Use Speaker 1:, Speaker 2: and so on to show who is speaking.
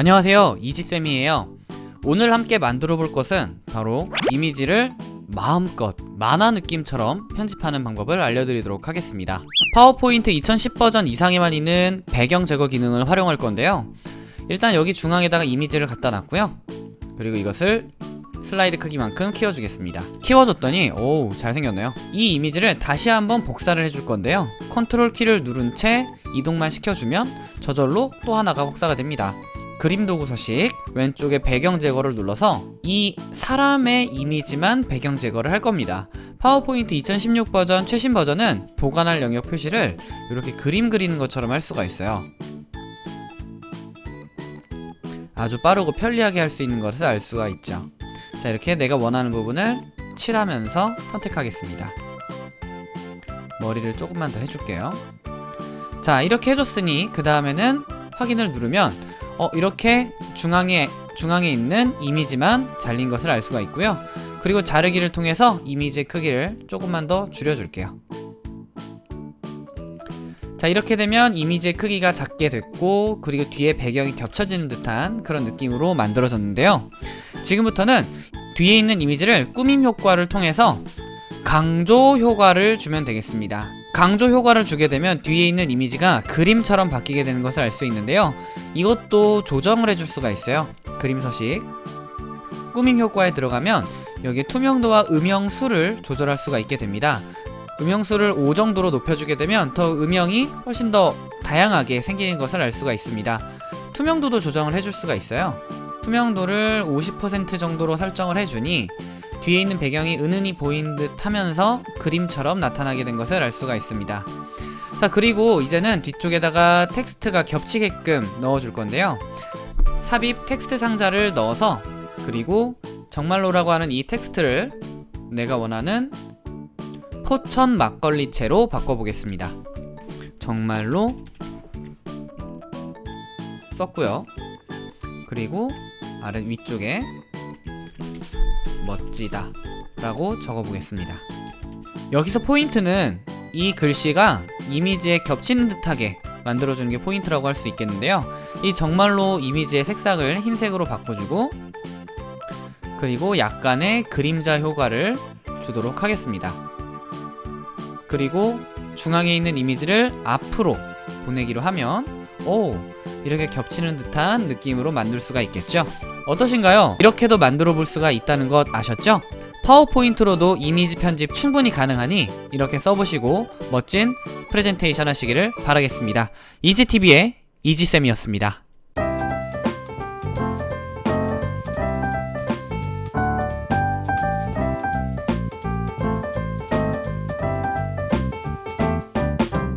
Speaker 1: 안녕하세요. 이지쌤이에요. 오늘 함께 만들어 볼 것은 바로 이미지를 마음껏 만화 느낌처럼 편집하는 방법을 알려드리도록 하겠습니다. 파워포인트 2010 버전 이상에만 있는 배경 제거 기능을 활용할 건데요. 일단 여기 중앙에다가 이미지를 갖다 놨고요. 그리고 이것을 슬라이드 크기만큼 키워주겠습니다. 키워줬더니 오우 잘생겼네요. 이 이미지를 다시 한번 복사를 해줄 건데요. 컨트롤 키를 누른 채 이동만 시켜주면 저절로 또 하나가 복사가 됩니다 그림 도구 서식 왼쪽에 배경 제거를 눌러서 이 사람의 이미지만 배경 제거를 할 겁니다. 파워포인트 2016 버전 최신 버전은 보관할 영역 표시를 이렇게 그림 그리는 것처럼 할 수가 있어요. 아주 빠르고 편리하게 할 수 있는 것을 알 수가 있죠. 자 이렇게 내가 원하는 부분을 칠하면서 선택하겠습니다. 머리를 조금만 더 해줄게요. 자 이렇게 해줬으니 그 다음에는 확인을 누르면 어 이렇게 중앙에 중앙에 있는 이미지만 잘린 것을 알 수가 있고요. 그리고 자르기를 통해서 이미지의 크기를 조금만 더 줄여줄게요. 자 이렇게 되면 이미지의 크기가 작게 됐고 그리고 뒤에 배경이 겹쳐지는 듯한 그런 느낌으로 만들어졌는데요. 지금부터는 뒤에 있는 이미지를 꾸밈 효과를 통해서 강조 효과를 주면 되겠습니다. 강조 효과를 주게 되면 뒤에 있는 이미지가 그림처럼 바뀌게 되는 것을 알 수 있는데요 이것도 조정을 해줄 수가 있어요. 그림 서식. 꾸밈 효과에 들어가면 여기 투명도와 음영수를 조절할 수가 있게 됩니다. 음영수를 5 정도로 높여주게 되면 더 음영이 훨씬 더 다양하게 생기는 것을 알 수가 있습니다. 투명도도 조정을 해줄 수가 있어요. 투명도를 50% 정도로 설정을 해주니 뒤에 있는 배경이 은은히 보이는 듯 하면서 그림처럼 나타나게 된 것을 알 수가 있습니다 자 그리고 이제는 뒤쪽에다가 텍스트가 겹치게끔 넣어줄 건데요. 삽입 텍스트 상자를 넣어서 그리고 정말로라고 하는 이 텍스트를 내가 원하는 포천 막걸리체로 바꿔보겠습니다. 정말로 썼고요. 그리고 아래 위쪽에 멋지다 라고 적어보겠습니다. 여기서 포인트는 이 글씨가 이미지에 겹치는 듯하게 만들어주는 게 포인트라고 할 수 있겠는데요 이 정말로 이미지의 색상을 흰색으로 바꿔주고 그리고 약간의 그림자 효과를 주도록 하겠습니다 그리고 중앙에 있는 이미지를 앞으로 보내기로 하면 오 이렇게 겹치는 듯한 느낌으로 만들 수가 있겠죠 어떠신가요? 이렇게도 만들어 볼 수가 있다는 것 아셨죠? 파워포인트로도 이미지 편집 충분히 가능하니 이렇게 써보시고 멋진 프레젠테이션 하시기를 바라겠습니다. 이지TV의 이지쌤이었습니다.